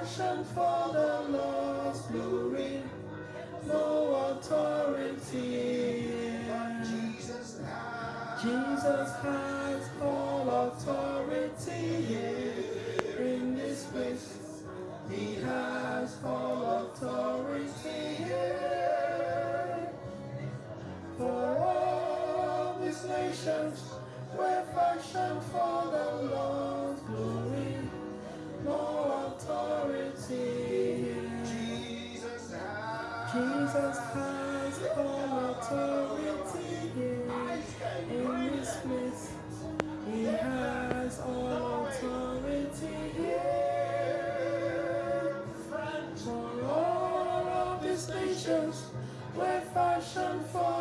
fashioned for the Lord's glory. No authority. Jesus has. Jesus has all authority here in this place. He has all authority here. For all these nations were fashioned for Jesus has all authority here. in this place. He has all authority here. For all of these nations were fashioned for